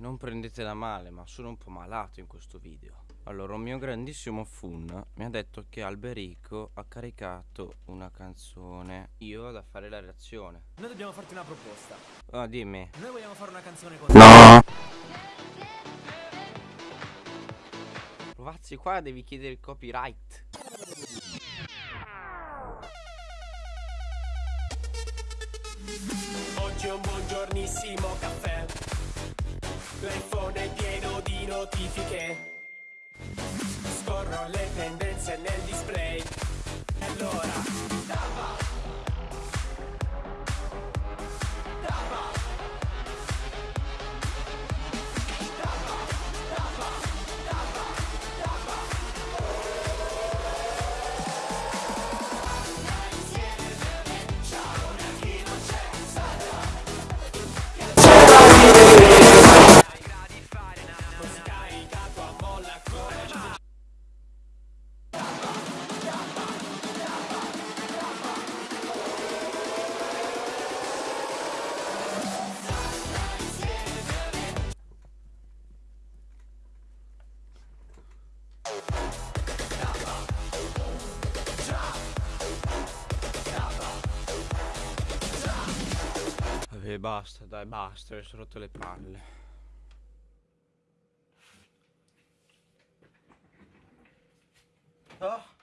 non prendetela male, ma sono un po' malato in questo video. Allora, un mio grandissimo fun mi ha detto che Alberico ha caricato una canzone. Io vado a fare la reazione. Noi dobbiamo farti una proposta. Ah, dimmi. Noi vogliamo fare una canzone con No! Provazzi, qua devi chiedere il copyright. Oggi è un buongiornissimo caffè. L'iPhone è pieno di notifiche. Scorro le tendenze Vabbè, basta, dai, basta, ho rotto le palle. Ah.